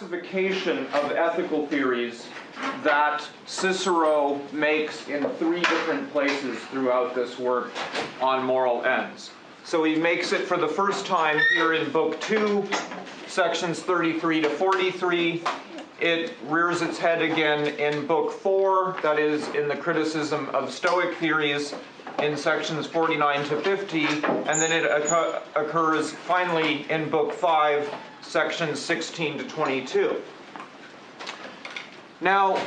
classification of ethical theories that Cicero makes in three different places throughout this work on moral ends. So he makes it for the first time here in Book 2, sections 33 to 43. It rears its head again in Book 4, that is, in the criticism of Stoic theories, in sections 49 to 50, and then it occurs finally in Book 5, sections 16 to 22. Now,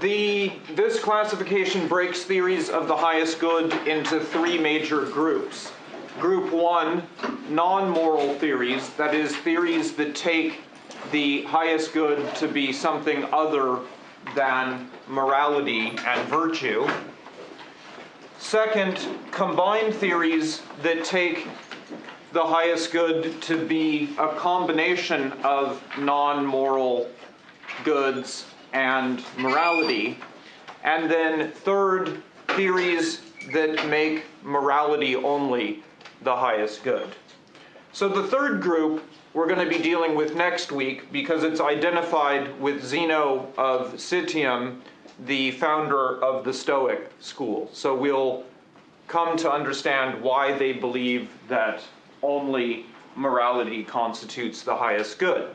the, this classification breaks theories of the highest good into three major groups. Group one, non-moral theories, that is, theories that take the highest good to be something other than morality and virtue. Second, combined theories that take the highest good to be a combination of non-moral goods and morality. And then third, theories that make morality only the highest good. So the third group we're going to be dealing with next week because it's identified with Zeno of Citium, the founder of the Stoic school. So we'll come to understand why they believe that only morality constitutes the highest good.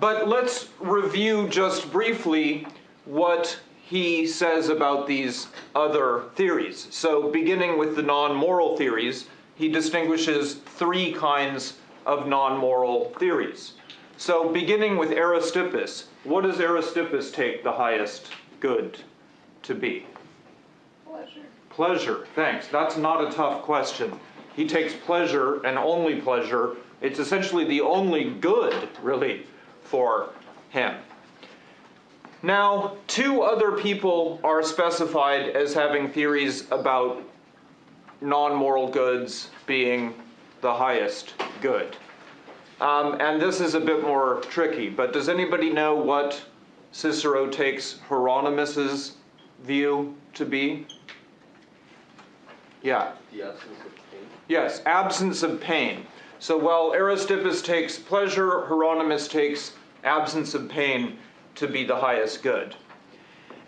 But let's review just briefly what he says about these other theories. So beginning with the non-moral theories, he distinguishes three kinds of non-moral theories. So beginning with Aristippus, what does Aristippus take the highest good to be? Pleasure. Pleasure, thanks. That's not a tough question. He takes pleasure and only pleasure. It's essentially the only good, really, for him. Now, two other people are specified as having theories about non-moral goods being the highest good. Um, and this is a bit more tricky, but does anybody know what Cicero takes Hieronymus's view to be? Yeah. The absence of pain. Yes, absence of pain. So while Aristippus takes pleasure, Hieronymus takes absence of pain to be the highest good.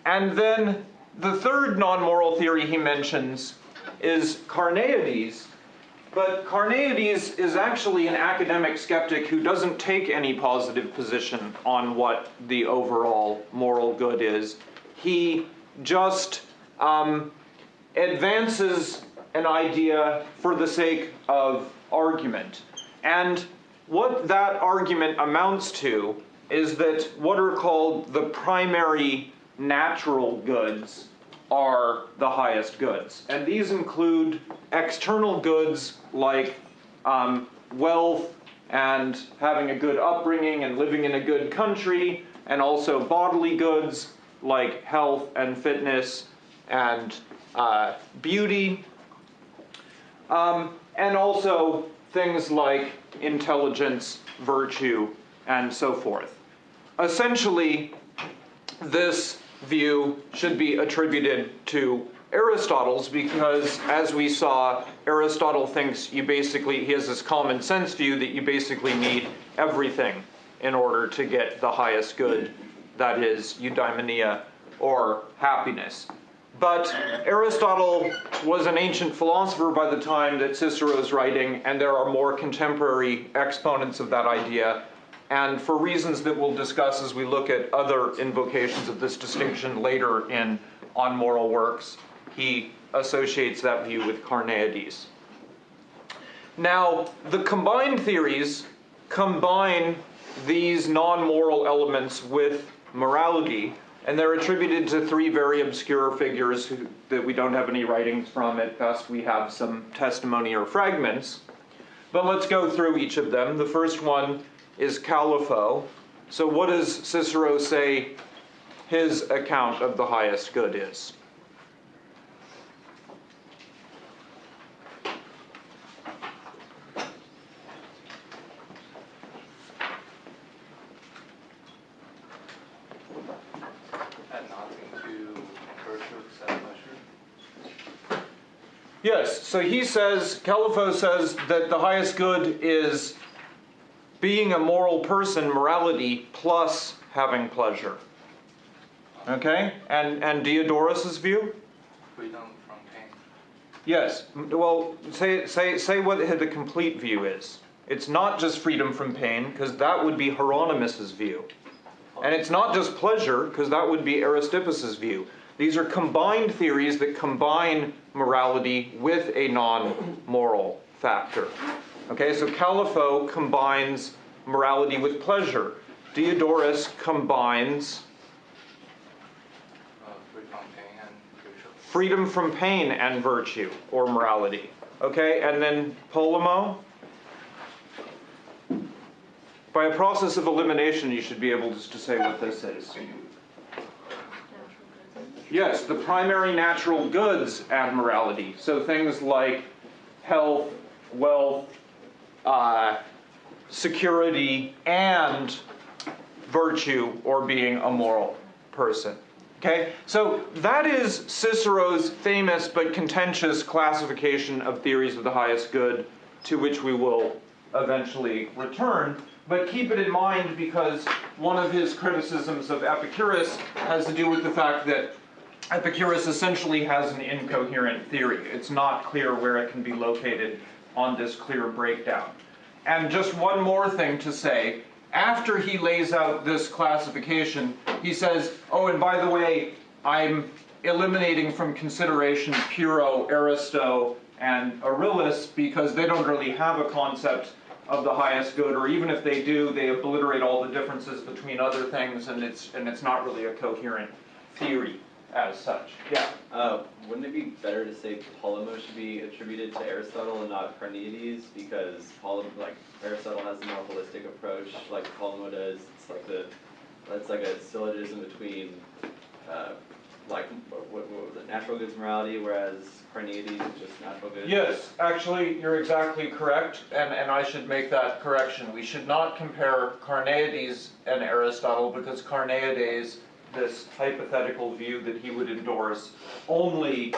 And then the third non-moral theory he mentions is Carneades, but Carneades is actually an academic skeptic who doesn't take any positive position on what the overall moral good is. He just um, advances an idea for the sake of argument. And what that argument amounts to is that what are called the primary natural goods are the highest goods. And these include external goods like um, wealth and having a good upbringing and living in a good country, and also bodily goods like health and fitness and uh, beauty, um, and also things like intelligence, virtue, and so forth. Essentially, this view should be attributed to Aristotle's because, as we saw, Aristotle thinks you basically, he has this common sense view that you basically need everything in order to get the highest good, that is, eudaimonia or happiness. But Aristotle was an ancient philosopher by the time that Cicero is writing, and there are more contemporary exponents of that idea. And for reasons that we'll discuss as we look at other invocations of this distinction later in On Moral Works, he associates that view with Carneades. Now, the combined theories combine these non-moral elements with morality and they're attributed to three very obscure figures who, that we don't have any writings from. At best, we have some testimony or fragments. But let's go through each of them. The first one is Calipho. So what does Cicero say his account of the highest good is? Yes, so he says, Calipho says that the highest good is being a moral person, morality plus having pleasure. Okay? And, and Diodorus's view? freedom from pain. Yes. Well, say, say, say what the complete view is. It's not just freedom from pain, because that would be Hieronymus's view. And it's not just pleasure, because that would be Aristippus's view. These are combined theories that combine morality with a non-moral factor. Okay, so Calipho combines morality with pleasure. Diodorus combines freedom from pain and virtue or morality. Okay, and then Polemo. By a process of elimination, you should be able to, to say what this is. Yes, the primary natural goods and morality. So things like health, wealth, uh, security, and virtue or being a moral person. Okay, so that is Cicero's famous but contentious classification of theories of the highest good, to which we will eventually return. But keep it in mind because one of his criticisms of Epicurus has to do with the fact that Epicurus essentially has an incoherent theory. It's not clear where it can be located on this clear breakdown. And just one more thing to say. After he lays out this classification, he says, oh, and by the way, I'm eliminating from consideration Pyrrho, Aristo, and Erillus because they don't really have a concept of the highest good, or even if they do, they obliterate all the differences between other things, and it's and it's not really a coherent theory as such. Yeah. Uh, wouldn't it be better to say Polemo should be attributed to Aristotle and not Carneades because Polemo, like Aristotle has a more holistic approach, like Polemo does. It's like the that's like a syllogism between uh, like what, what was it, natural goods morality, whereas Carneades is just natural goods. Yes, actually, you're exactly correct, and, and I should make that correction. We should not compare Carneades and Aristotle because Carneades, this hypothetical view that he would endorse, only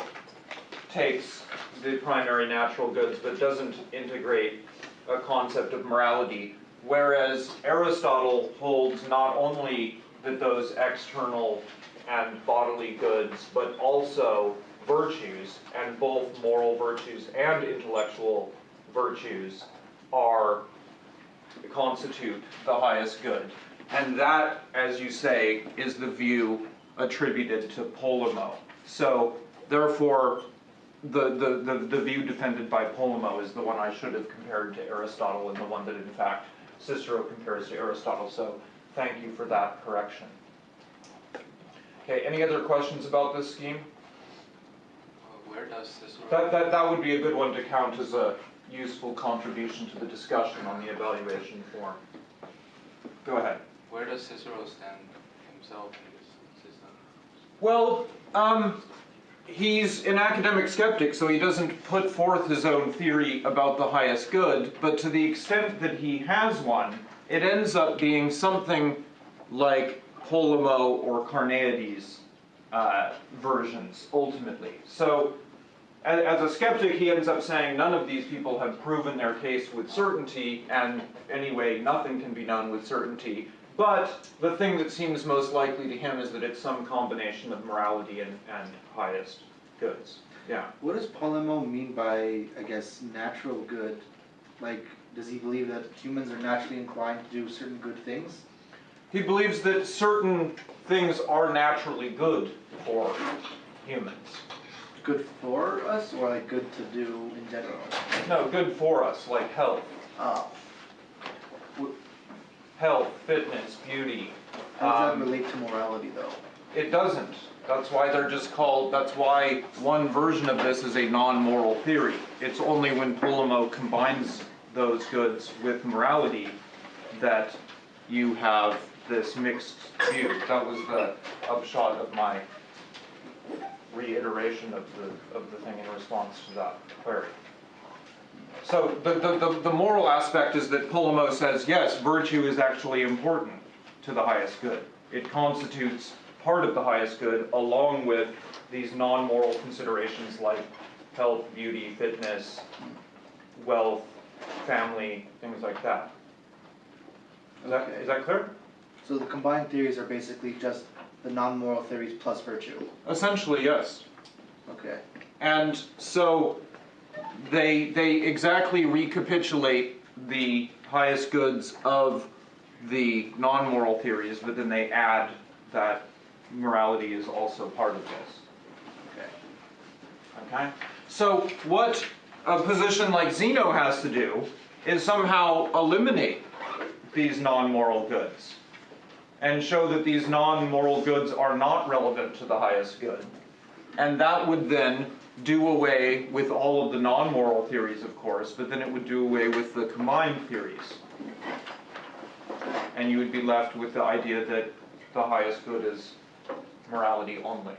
takes the primary natural goods but doesn't integrate a concept of morality. Whereas Aristotle holds not only that those external and bodily goods, but also virtues, and both moral virtues and intellectual virtues are constitute the highest good. And that, as you say, is the view attributed to Polemo. So therefore, the, the, the, the view defended by Polemo is the one I should have compared to Aristotle and the one that in fact Cicero compares to Aristotle. So thank you for that correction. Okay, any other questions about this scheme? Where does Cicero? That, that, that would be a good one to count as a useful contribution to the discussion on the evaluation form. Go ahead. Where does Cicero stand himself in this system? Well, um, he's an academic skeptic, so he doesn't put forth his own theory about the highest good, but to the extent that he has one, it ends up being something like Polemo or Carneades uh, versions, ultimately. So, as a skeptic, he ends up saying none of these people have proven their case with certainty, and anyway, nothing can be known with certainty. But the thing that seems most likely to him is that it's some combination of morality and, and highest goods. Yeah. What does Polemo mean by, I guess, natural good? Like, does he believe that humans are naturally inclined to do certain good things? He believes that certain things are naturally good for humans. Good for us, or like good to do in general? No, good for us, like health. Oh. Health, fitness, beauty. How does Um, that relate to morality, though? It doesn't. That's why they're just called, that's why one version of this is a non-moral theory. It's only when Polemo combines those goods with morality that you have this mixed view. That was the upshot of my reiteration of the, of the thing in response to that query. So the, the, the, the moral aspect is that Polemo says, yes, virtue is actually important to the highest good. It constitutes part of the highest good along with these non-moral considerations like health, beauty, fitness, wealth, family, things like that. Is that, Okay. is that clear? So the combined theories are basically just the non-moral theories plus virtue. Essentially, yes. Okay. And so they they exactly recapitulate the highest goods of the non-moral theories, but then they add that morality is also part of this. Okay. Okay? So what a position like Zeno has to do is somehow eliminate these non-moral goods and show that these non-moral goods are not relevant to the highest good. And that would then do away with all of the non-moral theories, of course, but then it would do away with the combined theories. And you would be left with the idea that the highest good is morality only.